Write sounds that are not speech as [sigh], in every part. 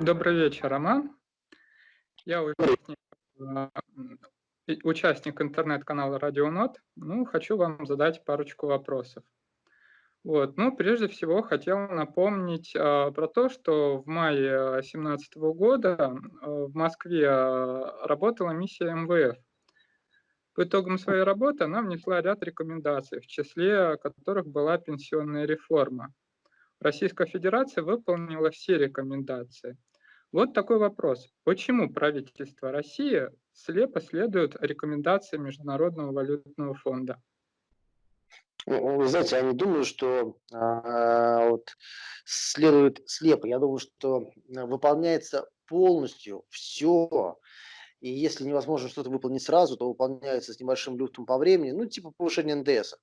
Добрый вечер, Роман. Я участник, участник интернет-канала Радионот. Ну, хочу вам задать парочку вопросов. Вот. Ну, прежде всего, хотел напомнить а, про то, что в мае 2017 года а, в Москве а, работала миссия МВФ. По итогам своей работы она внесла ряд рекомендаций, в числе которых была пенсионная реформа. Российская Федерация выполнила все рекомендации. Вот такой вопрос. Почему правительство России слепо следует рекомендациям Международного валютного фонда? Ну, вы знаете, я не думаю, что а, вот, следует слепо. Я думаю, что выполняется полностью все. И если невозможно что-то выполнить сразу, то выполняется с небольшим люфтом по времени, ну, типа повышение НДС.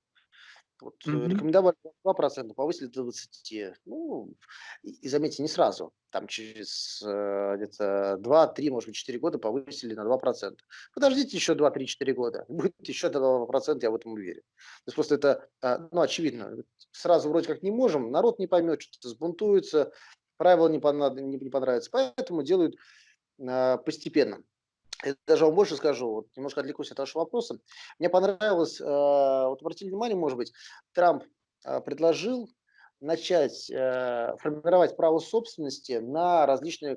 Вот, mm-hmm. Рекомендовали 2%, повысили до 20%. Ну, и, и заметьте, не сразу. Там через э, где-то 2-3, может быть, 4 года повысили на 2%. Подождите еще 2-3-4 года. [laughs] Будет еще до 2%, я в этом уверен. То есть просто это, э, ну, очевидно. Сразу вроде как не можем, народ не поймет, что-то сбунтуется, правила не, понрав... не, не понравятся. Поэтому делают э, постепенно. Даже вам больше скажу, вот немножко отвлекусь от вашего вопроса. Мне понравилось, э, вот обратили внимание, может быть, Трамп э, предложил начать э, формировать право собственности на различную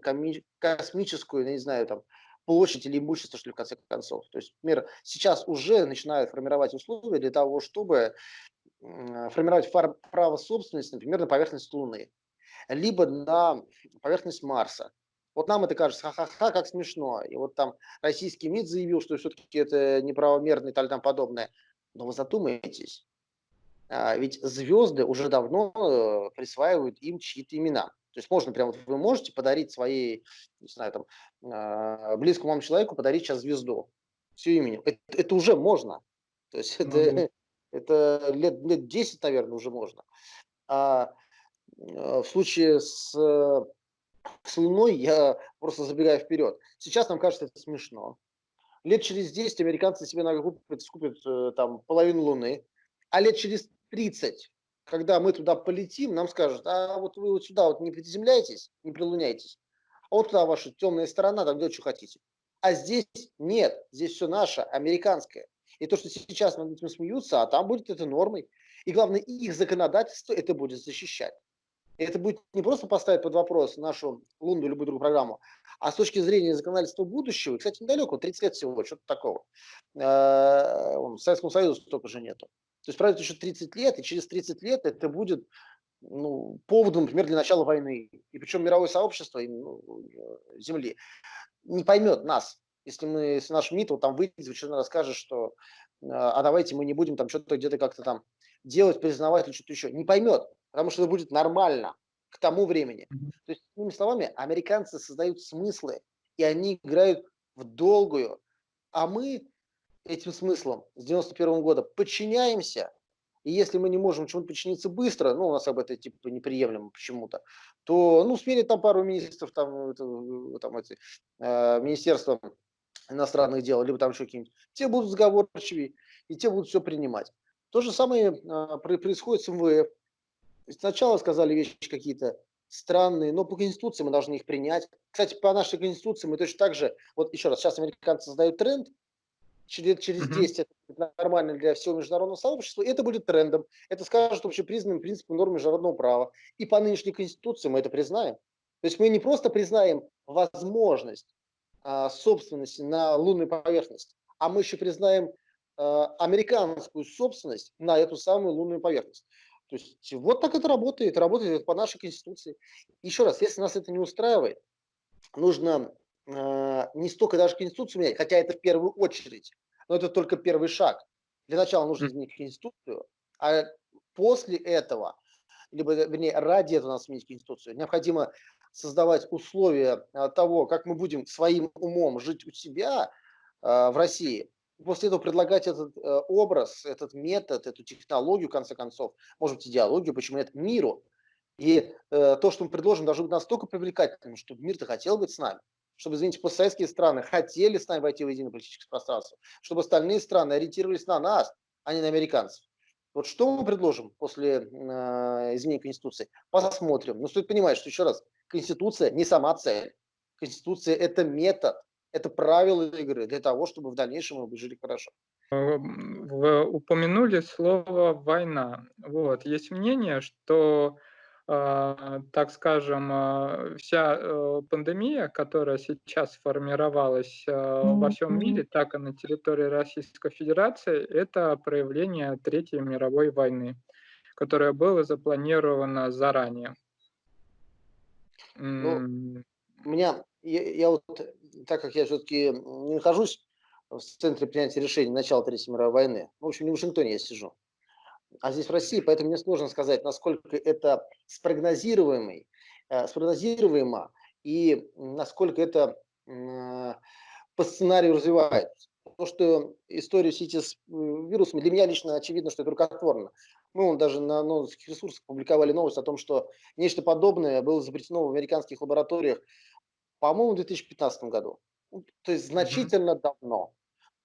космическую, я не знаю, там, площадь или имущество, что ли, в конце концов. То есть, например, сейчас уже начинают формировать условия для того, чтобы формировать право собственности, например, на поверхность Луны, либо на поверхность Марса. Вот нам это кажется, ха-ха-ха, как смешно. И вот там российский МИД заявил, что все-таки это неправомерно и так далее подобное. Но вы задумаетесь, а, ведь звезды уже давно э, присваивают им чьи-то имена. То есть можно прямо, вы можете подарить своей, не знаю, там, а, близкому вам человеку подарить сейчас звезду с ее именем. Это, это уже можно. То есть [laughs] это, mm-hmm. это лет, лет 10, наверное, уже можно. А в случае с с Луной я просто забегаю вперед. Сейчас нам кажется это смешно. Лет через 10 американцы себе накупят, скупят э, там половину Луны, а лет через 30, когда мы туда полетим, нам скажут, а вот вы вот сюда вот не приземляйтесь, не прилуняйтесь, а вот туда ваша темная сторона, там делать, что хотите. А здесь нет, здесь все наше, американское. И то, что сейчас над этим смеются, а там будет это нормой. И главное, их законодательство это будет защищать. И это будет не просто поставить под вопрос нашу Лунду любую другую программу, а с точки зрения законодательства будущего, кстати, недалеко, 30 лет всего, что-то такого. Э, Советскому Союзу столько же нету. То есть пройдет еще 30 лет, и через 30 лет это будет ну, поводом, например, для начала войны. И причем мировое сообщество ну, Земли не поймет нас, если мы, если наш МИД вот там выйдет, в очередной расскажет, что а давайте мы не будем там что-то где-то как-то там делать, признавать или что-то еще. Не поймет потому что это будет нормально к тому времени. То есть, другими словами, американцы создают смыслы, и они играют в долгую, а мы этим смыслом с 91 года подчиняемся, и если мы не можем чему-то подчиниться быстро, ну, у нас об этом типа неприемлемо почему-то, то, ну, сменит там пару министров, там, это, там эти, э, министерства иностранных дел, либо там еще какие-нибудь, те будут сговорчивее, и те будут все принимать. То же самое э, происходит с МВФ. Сначала сказали вещи какие-то странные, но по Конституции мы должны их принять. Кстати, по нашей Конституции мы точно так же, вот еще раз, сейчас американцы создают тренд, через, через 10 это будет нормально для всего международного сообщества, и это будет трендом. Это скажет общепризнанным принципом норм международного права. И по нынешней Конституции мы это признаем. То есть мы не просто признаем возможность а, собственности на лунной поверхности, а мы еще признаем а, американскую собственность на эту самую лунную поверхность. То есть вот так это работает, работает по нашей конституции. Еще раз, если нас это не устраивает, нужно э, не столько даже конституцию менять, хотя это в первую очередь, но это только первый шаг. Для начала нужно изменить конституцию, а после этого, либо, вернее, ради этого надо сменить конституцию, необходимо создавать условия того, как мы будем своим умом жить у себя э, в России, после этого предлагать этот э, образ, этот метод, эту технологию, в конце концов, может быть, идеологию, почему нет, миру. И э, то, что мы предложим, должно быть настолько привлекательным, чтобы мир-то хотел быть с нами, чтобы, извините, постсоветские страны хотели с нами войти в единое политическое пространство, чтобы остальные страны ориентировались на нас, а не на американцев. Вот что мы предложим после э, изменения Конституции? Посмотрим. Но стоит понимать, что еще раз, Конституция не сама цель. Конституция – это метод, это правила игры для того, чтобы в дальнейшем мы жили хорошо. Вы упомянули слово «война». Вот. Есть мнение, что а, так скажем, а, вся э, пандемия, которая сейчас сформировалась а, во всем мире, так и на территории Российской Федерации, это проявление Третьей мировой войны, которая была запланирована заранее. Ну, у меня, я, я вот, так как я все-таки не нахожусь в центре принятия решений начала Третьей мировой войны, в общем, не в Вашингтоне я сижу, а здесь в России, поэтому мне сложно сказать, насколько это спрогнозируемый, э, спрогнозируемо и насколько это по сценарию развивается. То, что историю сети с вирусами, для меня лично очевидно, что это рукотворно. Мы вон, даже на новостных ресурсах публиковали новость о том, что нечто подобное было запрещено в американских лабораториях, по-моему, в 2015 году. Ну, то есть значительно mm -hmm. давно.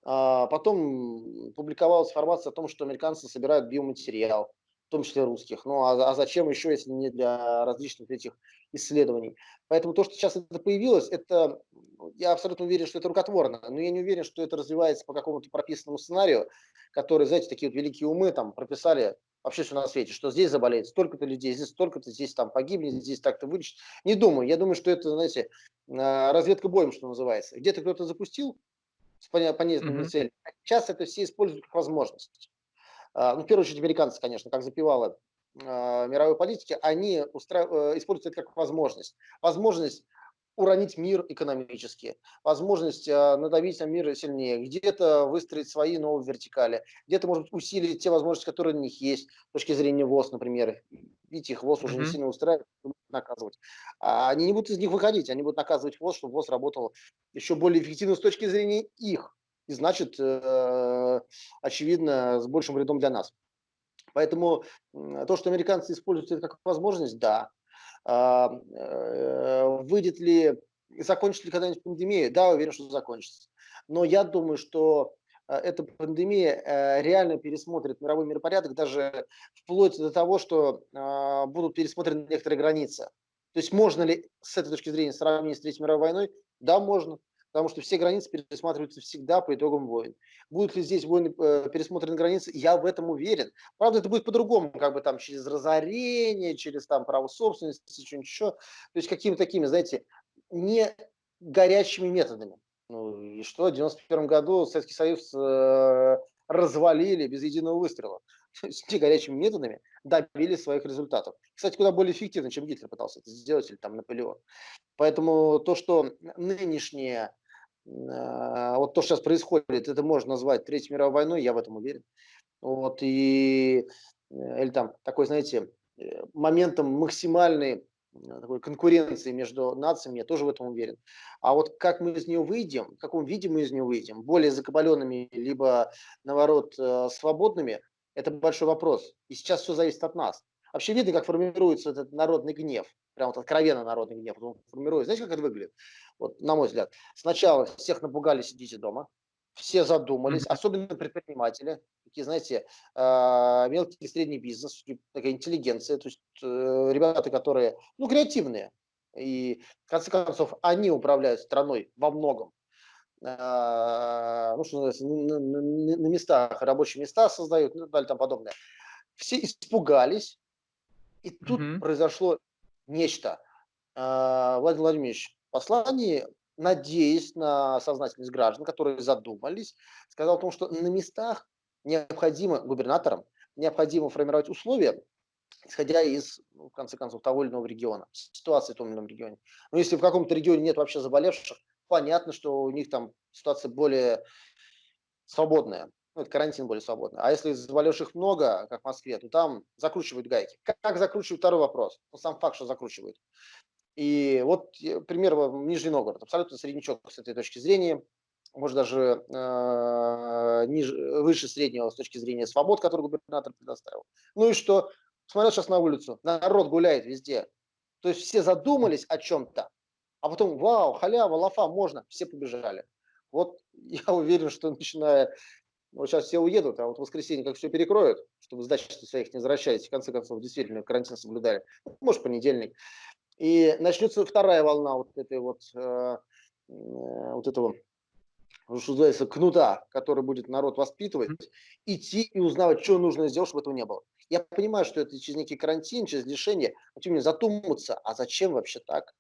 А потом публиковалась информация о том, что американцы собирают биоматериал, в том числе русских. Ну а, а зачем еще, если не для различных этих исследований? Поэтому то, что сейчас это появилось, это, я абсолютно уверен, что это рукотворно, но я не уверен, что это развивается по какому-то прописанному сценарию, который, знаете, такие вот великие умы там прописали вообще все на свете, что здесь заболеет столько-то людей, здесь столько-то, здесь там погибнет, здесь так-то вылечит. Не думаю. Я думаю, что это, знаете, а, разведка боем, что называется. Где-то кто-то запустил, с понятными mm -hmm. целями. Сейчас это все используют как возможность. А, ну, в первую очередь, американцы, конечно, как запивало а, мировой политики, они устра... Э, используют это как возможность. Возможность уронить мир экономически, возможность э, надавить на мир сильнее, где-то выстроить свои новые вертикали, где-то, может быть, усилить те возможности, которые у них есть, с точки зрения ВОЗ, например. Видите, их ВОЗ mm -hmm. уже не сильно устраивает, наказывать. А они не будут из них выходить, они будут наказывать ВОЗ, чтобы ВОЗ работал еще более эффективно с точки зрения их. И значит, э, очевидно, с большим вредом для нас. Поэтому то, что американцы используют это как возможность, да, а, выйдет ли, закончится ли когда-нибудь пандемия? Да, уверен, что закончится. Но я думаю, что э, эта пандемия э, реально пересмотрит мировой миропорядок, даже вплоть до того, что а, будут пересмотрены некоторые границы. То есть можно ли с этой точки зрения сравнить с Третьей мировой войной? Да, можно потому что все границы пересматриваются всегда по итогам войн. Будут ли здесь войны э, пересмотрены границы? Я в этом уверен. Правда, это будет по-другому, как бы там через разорение, через там право собственности, что-нибудь еще. То есть какими-то такими, знаете, не горячими методами. Ну и что, в 91 году Советский Союз э, развалили без единого выстрела. [laughs] Есть не горячими методами добились своих результатов. Кстати, куда более эффективно, чем Гитлер пытался это сделать, или там Наполеон. Поэтому то, что нынешние вот то, что сейчас происходит, это можно назвать Третьей мировой войной, я в этом уверен. Вот, и, э, или там такой, знаете, э, моментом максимальной э, такой конкуренции между нациями, я тоже в этом уверен. А вот как мы из нее выйдем, в каком виде мы из нее выйдем, более закабаленными, либо, наоборот, свободными, это большой вопрос. И сейчас все зависит от нас. Вообще видно, как формируется этот народный гнев, прям вот откровенно народный гнев. Он формируется. Знаете, как это выглядит? Вот, на мой взгляд. Сначала всех напугали, сидите дома. Все задумались, особенно предприниматели, такие, знаете, а, мелкий и средний бизнес, такая интеллигенция, то есть э, ребята, которые, ну, креативные. И, в конце концов, они управляют страной во многом. А, ну, что называется, на, местах, рабочие места создают, ну, и далее там подобное. Все испугались, и тут mm -hmm. произошло нечто. А, Владимир Владимирович послании, надеясь на сознательность граждан, которые задумались, сказал о том, что на местах необходимо губернаторам, необходимо формировать условия, исходя из, ну, в конце концов, того или иного региона, ситуации в том или ином регионе. Но если в каком-то регионе нет вообще заболевших, понятно, что у них там ситуация более свободная ну, карантин более свободный. А если заболевших много, как в Москве, то там закручивают гайки. Как, как закручивают, второй вопрос. Ну, сам факт, что закручивают. И вот пример Нижний Новгород. Абсолютно среднячок с этой точки зрения. Может, даже э, ниже, выше среднего с точки зрения свобод, который губернатор предоставил. Ну и что? Смотрел сейчас на улицу. Народ гуляет везде. То есть все задумались о чем-то, а потом, вау, халява, лафа, можно, все побежали. Вот [laughs] я уверен, что начиная Вот сейчас все уедут, а вот в воскресенье как все перекроют, чтобы сдачи своих не возвращались, в конце концов, действительно карантин соблюдали, может, понедельник. И начнется вторая волна вот этой вот, э, э вот этого что называется, кнута, который будет народ воспитывать, идти и узнавать, что нужно сделать, чтобы этого не было. Я понимаю, что это через некий карантин, через лишение, но тем не менее задуматься, а зачем вообще так?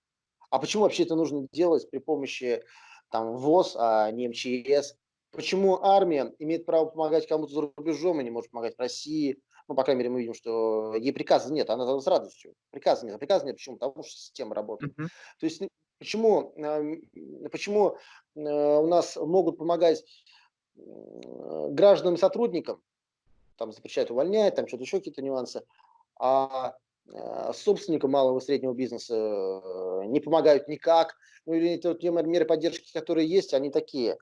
А почему вообще это нужно делать при помощи там, ВОЗ, а не МЧС? Почему армия имеет право помогать кому-то за рубежом и не может помогать России? Ну, по крайней мере, мы видим, что ей приказа нет, она с радостью. Приказа нет. А приказа нет, почему? Потому что система работает. Uh -huh. То есть почему, почему э, у нас могут помогать гражданам и сотрудникам, там запрещают увольнять, там что-то еще какие-то нюансы, а э, собственникам малого и среднего бизнеса э, не помогают никак, ну или те меры поддержки, которые есть, они такие,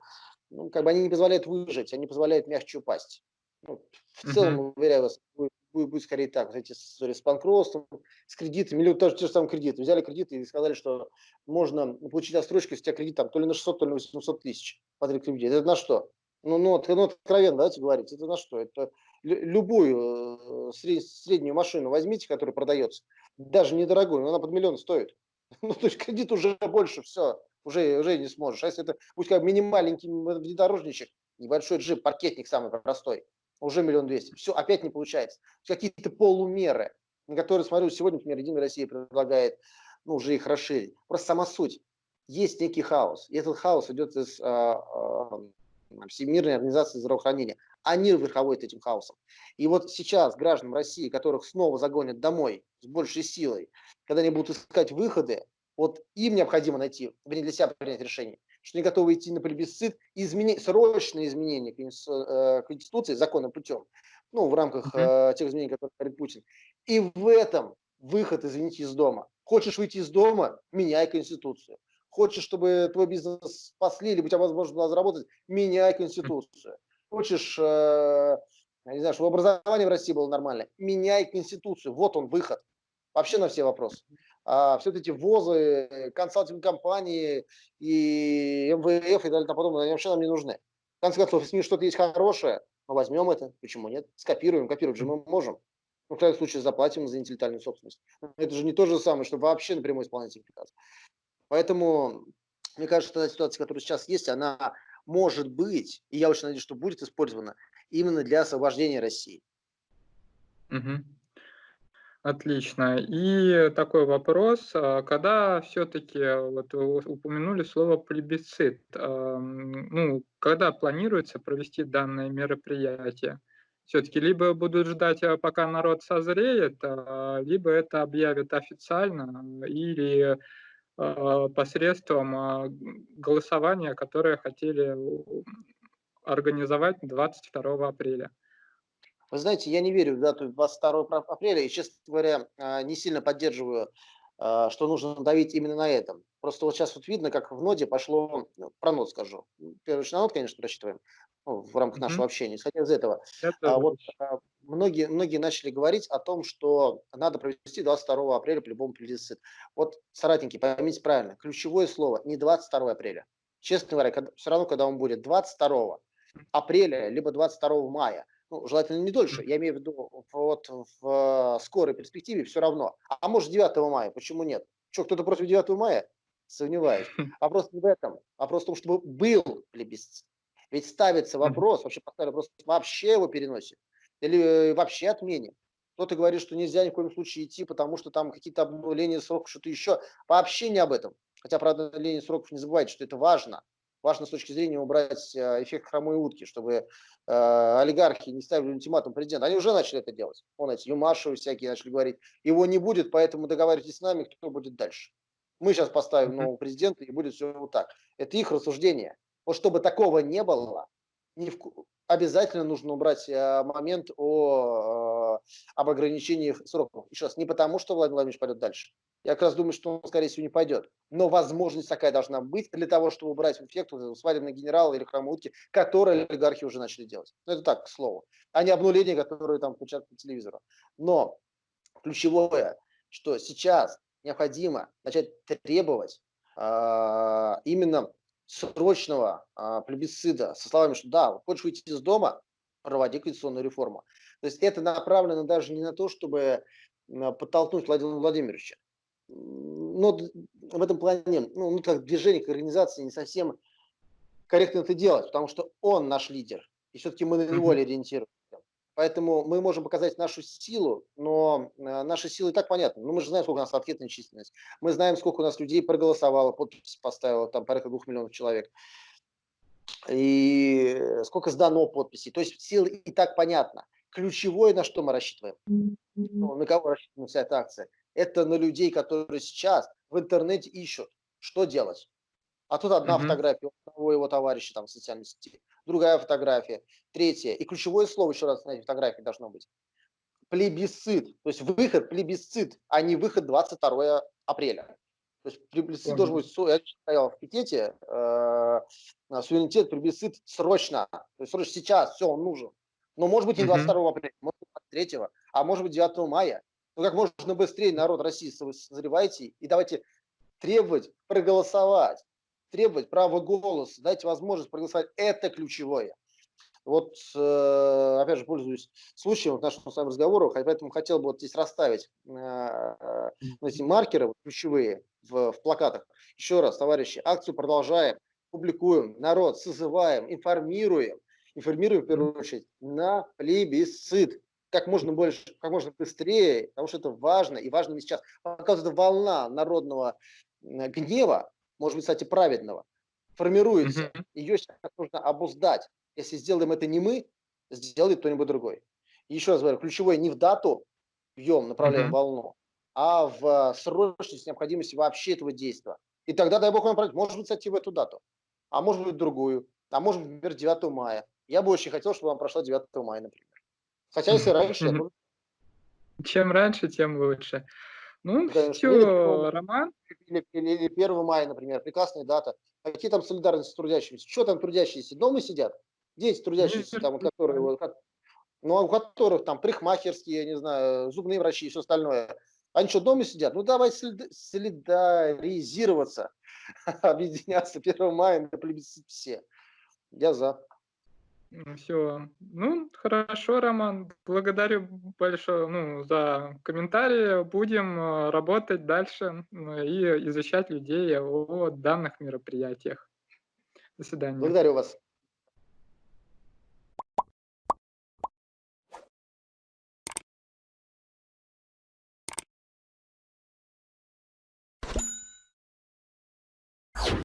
ну, как бы они не позволяют выжить, они позволяют мягче упасть. Ну, в целом, uh -huh. уверяю вас, будет, будет скорее так. Вот эти истории с банкротством, с кредитами, или тоже те же самые кредиты. Взяли кредиты и сказали, что можно получить отсрочку, если у тебя кредит там, то ли на 600, то ли на 800 тысяч под кредит. Это на что? Ну, ну, ну, откровенно, давайте говорить, это на что? Это любую э, сред, среднюю машину возьмите, которая продается, даже недорогую, но она под миллион стоит. [laughs] Ну, то есть кредит уже больше, все, уже, уже не сможешь. А если это будет как мини-маленький внедорожничек, небольшой джип, паркетник самый простой, уже миллион двести. Все, опять не получается. Какие-то полумеры, на которые, смотрю, сегодня, например, Единая Россия предлагает, ну, уже их расширить. Просто сама суть. Есть некий хаос. И этот хаос идет из а, а, Всемирной организации здравоохранения. Они верховодят этим хаосом. И вот сейчас гражданам России, которых снова загонят домой с большей силой, когда они будут искать выходы, вот им необходимо найти, вернее, для себя принять решение что не готовы идти на плебисцит, изменить, срочные изменения э, Конституции законным путем, ну, в рамках э, тех изменений, которые говорит Путин. И в этом выход, извините, из дома. Хочешь выйти из дома, меняй Конституцию. Хочешь, чтобы твой бизнес спасли, или у тебя возможность была заработать, меняй Конституцию. Хочешь, э, не знаю, чтобы образование в России было нормально, меняй Конституцию. Вот он выход. Вообще на все вопросы а все эти ВОЗы, консалтинг компании и МВФ и далее тому подобное, они вообще нам не нужны. В конце концов, если что-то есть хорошее, мы возьмем это, почему нет? Скопируем, копировать же мы можем. Ну, в крайнем случае, заплатим за интеллектуальную собственность. Это же не то же самое, что вообще напрямую исполнять приказ. Поэтому, мне кажется, что та ситуация, которая сейчас есть, она может быть, и я очень надеюсь, что будет использована именно для освобождения России. Угу. Отлично. И такой вопрос, а когда все-таки вот упомянули слово плебисцит, ну, когда планируется провести данное мероприятие? Все-таки либо будут ждать, а, пока народ созреет, а, либо это объявят официально или посредством голосования, которое хотели организовать 22 апреля. Вы знаете, я не верю в дату 22 апреля и, честно говоря, а, не сильно поддерживаю, а, что нужно давить именно на этом. Просто вот сейчас вот видно, как в ноде пошло, ну, про нод скажу. Первый на нод, конечно, рассчитываем ну, в рамках mm -hmm. нашего общения. Исходя из этого, а, вот, многие, многие начали говорить о том, что надо провести 22 апреля по-любому плебисцит. Вот, соратники, поймите правильно, ключевое слово не 22 апреля. Честно говоря, когда, все равно, когда он будет 22 апреля, либо 22 мая, ну, желательно не дольше, я имею в виду вот в скорой перспективе все равно. А может 9 мая, почему нет? Что, кто-то против 9 мая? Сомневаюсь. [laughs] Вопрос не в этом, вопрос в том, чтобы был плебисцит. Ведь ставится вопрос, вообще поставили вопрос, вообще его переносит или э, вообще отменим. Кто-то говорит, что нельзя ни в коем случае идти, потому что там какие-то обнуления сроков, что-то еще. Вообще не об этом. Хотя про обнуление сроков не забывайте, что это важно важно с точки зрения убрать э, эффект хромой утки, чтобы э, олигархи не ставили ультиматум президента. Они уже начали это делать. Вон эти Юмашевы всякие начали говорить, его не будет, поэтому договаривайтесь с нами, кто будет дальше. Мы сейчас поставим нового президента, и будет все вот так. Это их рассуждение. Вот чтобы такого не было, в... обязательно нужно убрать э, момент о, э, об ограничении сроков. Еще раз, не потому, что Владимир Владимирович пойдет дальше, я как раз думаю, что он, скорее всего, не пойдет. Но возможность такая должна быть для того, чтобы убрать эффект вот свадебного генерала или хромутки, которые олигархи уже начали делать. Ну, это так, к слову. А не обнуление, которые там включают по телевизору. Но ключевое, что сейчас необходимо начать требовать э, именно срочного а, плебисцита со словами, что да, хочешь выйти из дома, проводи конституционную реформу. То есть это направлено даже не на то, чтобы подтолкнуть Владимира Владимировича. Но в этом плане, ну, ну как движение, как организация не совсем корректно это делать, потому что он наш лидер, и все-таки мы на него ориентируемся. Поэтому мы можем показать нашу силу, но э, наша сила и так понятна. Ну, мы же знаем, сколько у нас анкетная численность. Мы знаем, сколько у нас людей проголосовало, подпись поставило, там порядка двух миллионов человек. И сколько сдано подписей. То есть сила и так понятна. Ключевое, на что мы рассчитываем, ну, на кого рассчитываем вся эта акция, это на людей, которые сейчас в интернете ищут, что делать. А тут одна mm-hmm. фотография у его товарища там в социальной сети, другая фотография, третья. И ключевое слово еще раз на этой фотографии должно быть. Плебисцит. То есть выход плебисцит, а не выход 22 апреля. То есть плебисцит должен быть, я сказал в пикете, э, суверенитет, плебисцит срочно. То есть срочно сейчас, все, он нужен. Но может быть не 22 апреля, может быть 23, а может быть 9 мая. Ну как можно быстрее народ России созревайте и давайте требовать проголосовать требовать права голоса, дать возможность проголосовать, это ключевое. Вот, э, опять же, пользуюсь случаем в нашем с вами разговоре, поэтому хотел бы вот здесь расставить э, э, эти маркеры ключевые в, в плакатах. Еще раз, товарищи, акцию продолжаем, публикуем, народ созываем, информируем, информируем в первую очередь на плебисцит как можно больше, как можно быстрее, потому что это важно, и важно не сейчас. Пока вот эта волна народного гнева, может быть, кстати, праведного, формируется. Mm -hmm. Ее сейчас нужно обуздать. Если сделаем это не мы, сделает кто-нибудь другой. И еще раз говорю, ключевое не в дату бьем, направляем mm -hmm. волну, а в срочность, необходимости вообще этого действия. И тогда, дай бог вам править, может быть, кстати, в эту дату, а может быть, другую, а может быть, например, 9 мая. Я бы очень хотел, чтобы вам прошло 9 мая, например. Хотя, если [laughs] раньше... Mm -hmm. Чем раньше, тем лучше. Ну, Конечно. все, Роман. Или, или, или 1 мая, например, прекрасная дата. Какие там солидарности с трудящимися? Что там трудящиеся? Дома сидят? Дети трудящиеся, там, которые, ну, а у которых там парикмахерские, я не знаю, зубные врачи и все остальное. Они что, дома сидят? Ну, давай солидаризироваться, [laughs] объединяться 1 мая на плебисцит все. Я за. Все. Ну, хорошо, Роман. Благодарю большое ну, за комментарии. Будем э, работать дальше и изучать людей о данных мероприятиях. До свидания. Благодарю вас.